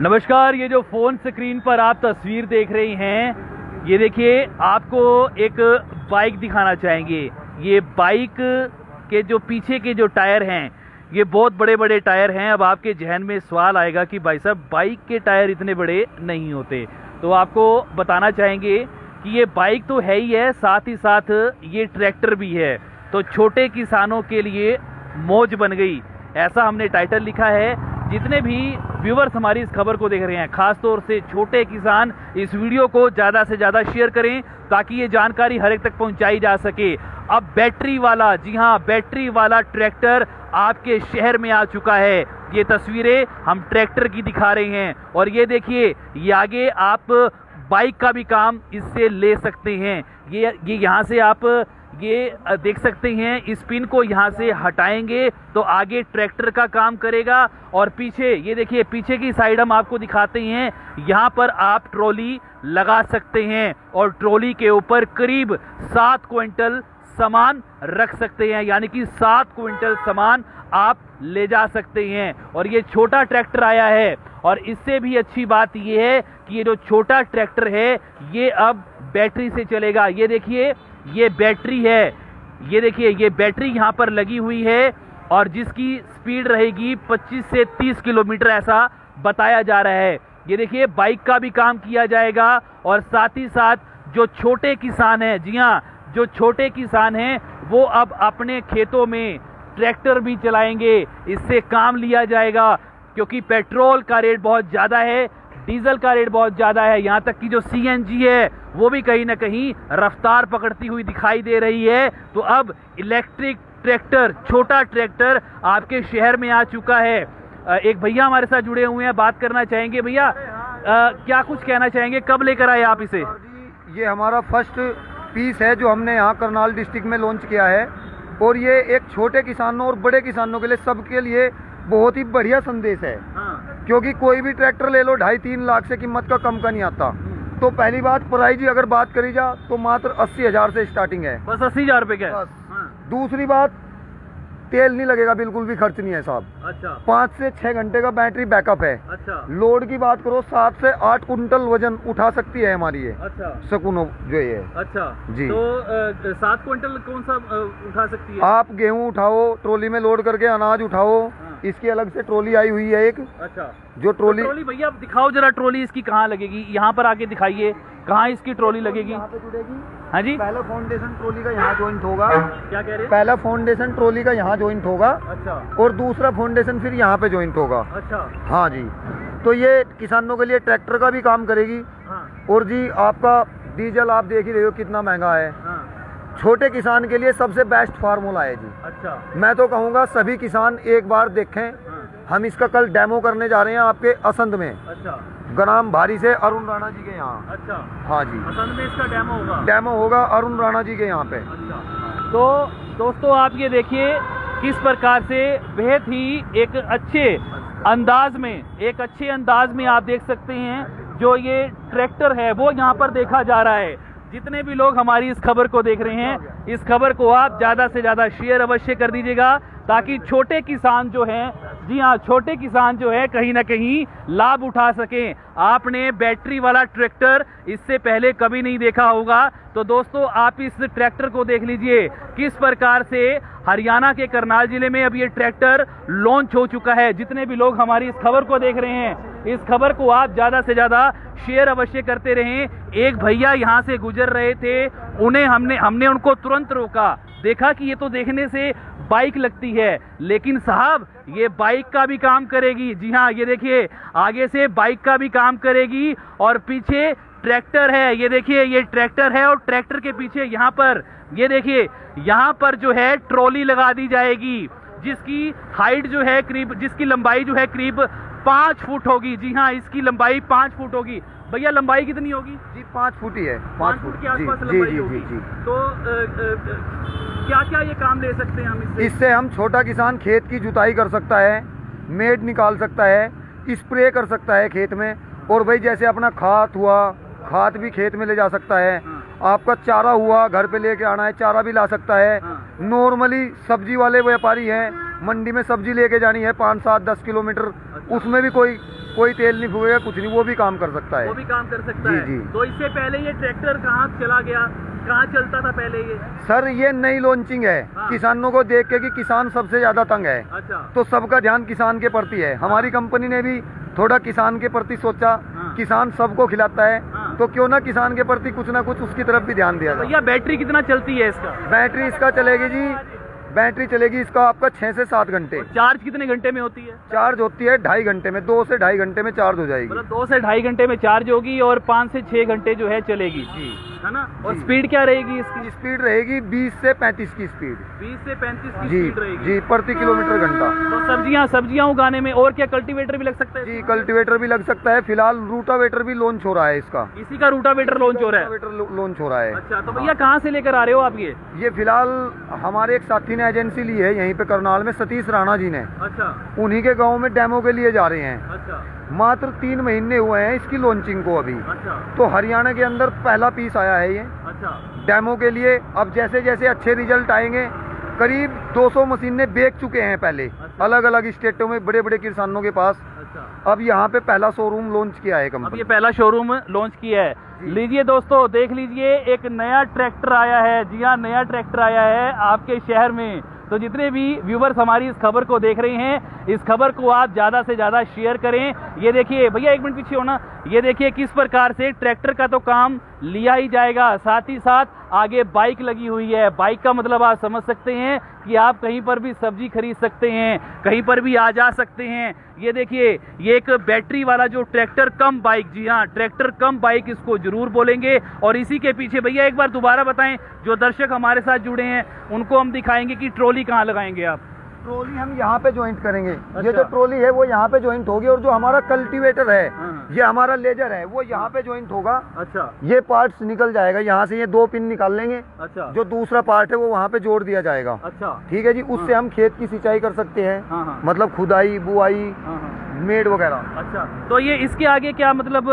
नमस्कार, ये जो फ़ोन स्क्रीन पर आप तस्वीर देख रही हैं, ये देखिए, आपको एक बाइक दिखाना चाहेंगे। ये बाइक के जो पीछे के जो टायर हैं, ये बहुत बड़े बड़े टायर हैं। अब आपके जहन में सवाल आएगा कि भाई साहब, बाइक के टायर इतने बड़े नहीं होते। तो आपको बताना चाहेंगे कि ये बाइक तो है ही है, साथ ही साथ ये ट्रैक्टर भी है। तो छोटे किसानों के लिए मौज बन गई। ऐसा हमने टाइटल लिखा है। जितने भी व्यूवर्स हमारी इस खबर को देख रहे हैं। खास तौर से छोटे किसान इस वीडियो को ज़्यादा से ज़्यादा शेयर करें ताकि ये जानकारी हर एक तक पहुंचाई जा सके। अब बैटरी वाला, जी हाँ बैटरी वाला ट्रैक्टर आपके शहर में आ चुका है। ये तस्वीरें हम ट्रैक्टर की दिखा रहे हैं। और ये देखिए, ये आगे आप बाइक का भी काम इससे ले सकते हैं। ये ये यहाँ से आप ये देख सकते हैं, इस पिन को यहाँ से हटाएँगे तो आगे ट्रैक्टर का काम करेगा और पीछे, ये देखिए, पीछे की साइड हम आपको दिखाते हैं, यहाँ पर आप ट्रॉली लगा सकते हैं और ट्रॉली के ऊपर करीब सात क्विंटल सामान रख सकते हैं, यानी कि सात क्विंटल सामान आप ले जा सकते हैं। और ये छोटा ट्रैक्टर आया है और इससे भी अच्छी बात ये है कि ये जो छोटा ट्रैक्टर है, ये अब बैटरी से चलेगा। ये देखिए ये बैटरी है। ये देखिए, ये बैटरी यहाँ पर लगी हुई है और जिसकी स्पीड रहेगी 25 से 30 किलोमीटर ऐसा बताया जा रहा है। ये देखिए, बाइक का भी काम किया जाएगा और साथ ही साथ जो छोटे किसान हैं, जी हाँ जो छोटे किसान हैं, वो अब अपने खेतों में ट्रैक्टर भी चलाएँगे। इससे काम लिया जाएगा क्योंकि पेट्रोल का रेट बहुत ज़्यादा है। डीजल का रेट बहुत ज़्यादा है। यहाँ तक कि जो सीएनजी है वो भी कहीं ना कहीं रफ्तार पकड़ती हुई दिखाई दे रही है। तो अब इलेक्ट्रिक ट्रैक्टर छोटा ट्रैक्टर आपके शहर में आ चुका है। एक भैया हमारे साथ जुड़े हुए हैं बात करना चाहेंगे? भैया क्या कुछ कहना चाहेंगे? कब लेकर आए आप इसे? ये हमारा फ़र्स्ट पीस है जो हमने यहाँ करनाल डिस्ट्रिक्ट में लॉन्च किया है। और ये एक छोटे किसानों और बड़े किसानों के लिए सबके लिए बहुत ही बढ़िया संदेश है। हाँ। क्योंकि कोई भी ट्रैक्टर ले लो ढाई तीन लाख से कीमत का कम का नहीं आता। तो पहली बात प्राइस जी अगर बात करी जा तो मात्र अस्सी हज़ार से स्टार्टिंग है। बस अस्सी हज़ार रुपए का हाँ। दूसरी बात तेल नहीं लगेगा बिल्कुल भी खर्च नहीं है साहब। अच्छा। पाँच से छह घंटे का बैटरी बैकअप है। अच्छा। लोड की बात करो सात से आठ कुंटल वज़न उठा सकती है हमारी ये। अच्छा। सकुनो जो ये अच्छा। जी। तो सात कुंटल कौन सा उठा सकती है? आप गेहूँ उठाओ ट्रोली में लोड करके अनाज उठाओ। हाँ। इसकी अलग से ट्रोली आई हुई है एक। अच्छा। जो ट्रोली तो ट्रोली भैया दिखाओ जरा ट्रोली इसकी कहाँ लगेगी? यहाँ पर आके दिखाइए कहाँ इसकी ट्रॉली लगेगी? यहाँ पे जुड़ेगी। हाँ जी। पहला फाउंडेशन ट्रॉली का यहाँ ज्वाइंट होगा। क्या कह रहे हैं? पहला फाउंडेशन ट्रॉली का यहाँ ज्वाइंट होगा। अच्छा। और दूसरा फाउंडेशन फिर यहाँ पे ज्वाइंट होगा। अच्छा। हाँ जी। तो ये किसानों के लिए ट्रैक्टर का भी काम करेगी। हाँ। और जी आपका डीजल आप देख ही रहे हो कितना महँगा है हाँ। छोटे किसान के लिए सबसे बेस्ट फार्मूला है जी। अच्छा। मैं तो कहूँगा सभी किसान एक बार देखें। हाँ। हम इसका कल डेमो करने जा रहे हैं आपके असंध में। अच्छा। गनाम भारी से अरुण राणा जी के यहाँ। अच्छा। हाँ जी। असंध में इसका डेमो होगा? डेमो होगा अरुण राणा जी के यहाँ पे। अच्छा। तो दोस्तों आप ये देखिए किस प्रकार से बेहद ही एक अच्छे अंदाज में एक अच्छे अंदाज में आप देख सकते हैं जो ये ट्रैक्टर है वो यहाँ पर देखा जा रहा है। जितने भी लोग हमारी इस खबर को देख रहे हैं, इस खबर को आप ज़्यादा से ज़्यादा शेयर अवश्य कर दीजिएगा, ताकि छोटे किसान जो हैं, जी हाँ छोटे किसान जो है, कहीं ना कहीं लाभ उठा सकें। आपने बैटरी वाला ट्रैक्टर इससे पहले कभी नहीं देखा होगा। तो दोस्तों, आप इस ट्रैक्टर को देख लीजिए, किस प्रकार से हरियाणा के करनाल ज़िले में अब ये ट्रैक्टर लॉन्च हो चुका है। जितने भी लोग हमारी इस खबर को देख रहे हैं इस खबर को आप ज़्यादा से ज़्यादा शेयर अवश्य करते रहें। एक भैया यहाँ से गुजर रहे थे, उन्हें हमने हमने उनको तुरंत रोका। देखा कि ये तो देखने से बाइक लगती है, लेकिन साहब, ये बाइक का भी काम करेगी। जी हाँ ये देखिए, आगे से बाइक का भी काम करेगी और पीछे ट्रैक्टर है। ये देखिए, ये ट्रैक्टर है और ट्रैक्टर के पीछे यहाँ पर, ये देखिए, यहाँ पर जो है ट्रॉली लगा दी जाएगी, जिसकी हाइट जो है करीब, जिसकी लंबाई जो है करीब पाँच फुट होगी। जी हाँ इसकी लंबाई पाँच फुट होगी। भैया लंबाई कितनी होगी? जी पाँच फुट ही है। पाँच फुट। के आसपास लंबाई होगी। जी, जी, तो क्या क्या ये काम ले सकते हैं हम इससे? इससे हम छोटा किसान खेत की जुताई कर सकता है मेड निकाल सकता है स्प्रे कर सकता है खेत में और भाई जैसे अपना खाद हुआ खाद भी खेत में ले जा सकता है। हाँ। आपका चारा हुआ घर पे लेके आना है चारा भी ला सकता है। हाँ। नॉर्मली सब्ज़ी वाले व्यापारी हैं मंडी में सब्ज़ी लेके जानी है पाँच सात दस किलोमीटर अच्छा। उसमें भी कोई कोई तेल नहीं फूकेगा कुछ नहीं वो भी काम कर सकता है। वो है भी काम कर सकता जी, है। जी। तो इससे पहले ये ट्रैक्टर कहाँ चला गया? कहाँ चलता था पहले ये? सर ये नई लॉन्चिंग है। हाँ। किसानों को देख के कि किसान सबसे ज़्यादा तंग है। अच्छा। तो सबका ध्यान किसान के प्रति है। हमारी कंपनी ने भी थोड़ा किसान के प्रति सोचा। हाँ। किसान सबको खिलाता है। हाँ। तो क्यों ना किसान के प्रति कुछ ना कुछ उसकी तरफ़ भी ध्यान दिया भैया बैटरी कितना चलती है इसका? बैटरी इसका चलेगी जी बैटरी चलेगी इसका आपका छह से सात घंटे। चार्ज कितने घंटे में होती है? चार्ज होती है ढाई घंटे में दो से ढाई घंटे में चार्ज हो जाएगी। मतलब दो से ढाई घंटे में चार्ज होगी और पाँच से छह घंटे जो है चलेगी। जी। है ना? और स्पीड क्या रहेगी इसकी? स्पीड रहेगी 20 से 35 की स्पीड बीस से पैंतीस की जी स्पीड रहेगी। जी प्रति किलोमीटर घंटा। तो सब्ज़ियाँ सब्ज़ियाँ उगाने में और क्या कल्टीवेटर भी लग सकता है जी कल्टीवेटर भी लग सकता है। फ़िलहाल रूटावेटर भी लॉन्च हो रहा है इसका। इसी का रूटावेटर लॉन्च हो रहा है? रूटावेटर लॉन्च हो रहा है। अच्छा तो भैया कहाँ से लेकर आ रहे हो आप ये? ये फ़िलहाल हमारे एक साथी ने एजेंसी ली है यहीं पे करनाल में सतीश राणा जी ने। अच्छा। उन्हीं के गाँव में डेमो के लिए जा रहे हैं। अच्छा। मात्र तीन महीने हुए हैं इसकी लॉन्चिंग को अभी। अच्छा। तो हरियाणा के अंदर पहला पीस आया है ये। अच्छा। डेमो के लिए अब जैसे जैसे अच्छे रिज़ल्ट आएँगे करीब 200 मशीनें बेच चुके हैं पहले। अच्छा। अलग अलग स्टेटों में बड़े बड़े किसानों के पास। अच्छा। अब यहाँ पे पहला शोरूम लॉन्च किया है अब कंपनी ये पहला शोरूम लॉन्च किया है। लीजिए दोस्तों देख लीजिए एक नया ट्रैक्टर आया है। जी हाँ नया ट्रैक्टर आया है आपके शहर में। तो जितने भी व्यूवर्स हमारी इस खबर को देख रहे हैं, इस खबर को आप ज़्यादा से ज़्यादा शेयर करें। ये देखिए, भैया एक मिनट पीछे होना। ये देखिए किस प्रकार से ट्रैक्टर का तो काम लिया ही जाएगा। साथ ही साथ आगे बाइक लगी हुई है। बाइक का मतलब आप समझ सकते हैं कि आप कहीं पर भी सब्ज़ी खरीद सकते हैं, कहीं पर भी आ जा सकते हैं। ये देखिए, ये एक बैटरी वाला जो ट्रैक्टर कम बाइक जी हाँ ट्रैक्टर कम बाइक इसको ज़रूर बोलेंगे। और इसी के पीछे भैया एक बार दोबारा बताएँ, जो दर्शक हमारे साथ जुड़े हैं, उनको हम दिखाएँगे कि ट्रॉली कहाँ लगाएँगे आप। ट्रॉली हम यहाँ पे ज्वाइंट करेंगे। अच्छा। ये जो ट्रॉली है वो यहाँ पे ज्वाइंट होगी और जो हमारा कल्टीवेटर है हाँ। ये हमारा लेजर है वो यहाँ पे ज्वाइंट होगा। अच्छा। ये पार्ट्स निकल जाएगा यहाँ से ये दो पिन निकाल लेंगे। अच्छा। जो दूसरा पार्ट है वो वहाँ पे जोड़ दिया जाएगा। अच्छा। ठीक है जी? उससे हम खेत की सिंचाई कर सकते हैं। हाँ हाँ। मतलब खुदाई बुआई हाँ हाँ। मेड वगैरह। अच्छा। तो ये इसके आगे क्या मतलब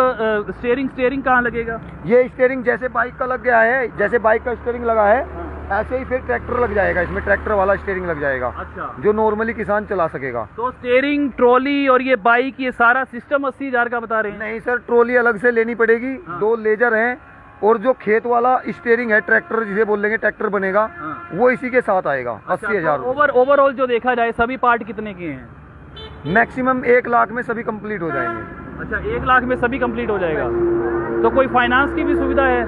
स्टेयरिंग स्टेयरिंग कहाँ लगेगा? ये स्टेयरिंग जैसे बाइक का लग गया है जैसे बाइक का स्टेयरिंग लगा है हाँ। ऐसे ही फिर ट्रैक्टर लग जाएगा इसमें ट्रैक्टर वाला स्टेयरिंग लग जाएगा अच्छा। जो नॉर्मली किसान चला सकेगा। तो स्टेयरिंग ट्रॉली और ये बाइक ये सारा सिस्टम अस्सी हज़ार का बता रहे हैं? नहीं सर ट्रॉली अलग से लेनी पड़ेगी हाँ। दो लेजर हैं और जो खेत वाला स्टेयरिंग है ट्रैक्टर जिसे बोलेंगे ट्रैक्टर बनेगा हाँ। वो इसी के साथ आएगा अच्छा, अस्सी हज़ार तो ओवर ओवरऑल जो देखा जाए सभी पार्ट कितने के हैं? मैक्सिमम एक लाख में सभी कंप्लीट हो जाएँगे। अच्छा एक लाख में सभी कंप्लीट हो जाएगा। तो कोई फाइनेंस की भी सुविधा है?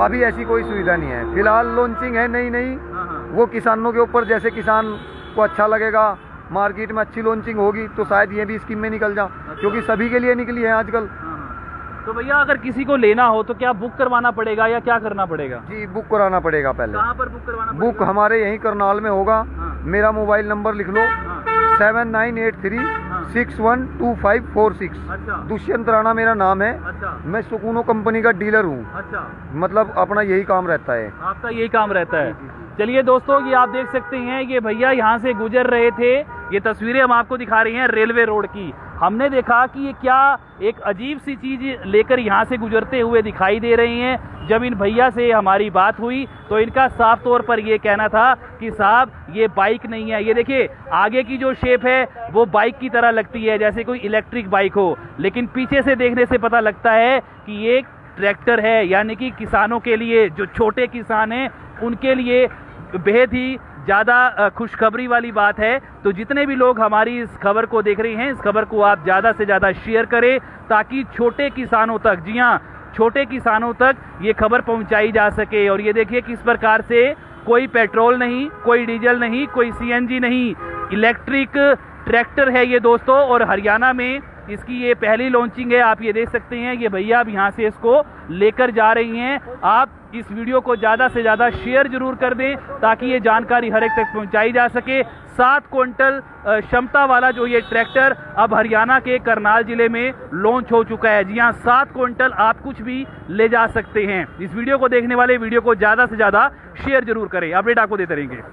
अभी ऐसी कोई सुविधा नहीं है। फ़िलहाल लॉन्चिंग है नई नई हाँ हाँ। वो किसानों के ऊपर जैसे किसान को अच्छा लगेगा मार्केट में अच्छी लॉन्चिंग होगी तो शायद ये भी स्कीम में निकल जा क्योंकि सभी के लिए निकली है आजकल। हाँ। तो भैया अगर किसी को लेना हो तो क्या बुक करवाना पड़ेगा या क्या करना पड़ेगा? जी बुक कराना पड़ेगा पहले। कहाँ पर बुक करवाना बुक हमारे यहीं करनाल में होगा। मेरा मोबाइल नंबर लिख लो। Seven nine eight three six one two five four six. अच्छा। दुष्यंत राणा मेरा नाम है। अच्छा। मैं सुकूनो कंपनी का डीलर हूँ। अच्छा। मतलब अपना यही काम रहता है। आपका यही काम रहता है। चलिए दोस्तों, ये आप देख सकते हैं, ये भैया यहाँ से गुजर रहे थे। ये तस्वीरें हम आपको दिखा रहे हैं रेलवे रोड की। हमने देखा कि ये क्या एक अजीब सी चीज़ लेकर यहाँ से गुजरते हुए दिखाई दे रही हैं। जब इन भैया से हमारी बात हुई तो इनका साफ़ तौर पर ये कहना था कि, साहब, ये बाइक नहीं है। ये देखिए, आगे की जो शेप है, वो बाइक की तरह लगती है, जैसे कोई इलेक्ट्रिक बाइक हो। लेकिन पीछे से देखने से पता लगता है कि ये ट्रैक्टर है, यानी कि किसानों के लिए, जो छोटे किसान हैं, उनके लिए बेहद ही ज़्यादा खुशखबरी वाली बात है। तो जितने भी लोग हमारी इस खबर को देख रहे हैं, इस खबर को आप ज़्यादा से ज़्यादा शेयर करें, ताकि छोटे किसानों तक, जी हाँ छोटे किसानों तक ये खबर पहुंचाई जा सके। और ये देखिए किस प्रकार से कोई पेट्रोल नहीं, कोई डीजल नहीं, कोई सीएनजी नहीं, इलेक्ट्रिक ट्रैक्टर है ये दोस्तों। और हरियाणा में इसकी ये पहली लॉन्चिंग है, आप ये देख सकते हैं, ये भैया अब यहाँ से इसको लेकर जा रही हैं। आप इस वीडियो को ज़्यादा से ज़्यादा शेयर ज़रूर कर दें, ताकि ये जानकारी हर एक तक पहुँचाई जा सके। सात क्विंटल क्षमता वाला जो ये ट्रैक्टर अब हरियाणा के करनाल ज़िले में लॉन्च हो चुका है। जी हाँ सात क्विंटल आप कुछ भी ले जा सकते हैं। इस वीडियो को देखने वाले वीडियो को ज़्यादा से ज़्यादा शेयर ज़रूर करें। अपडेट आपको देते रहेंगे।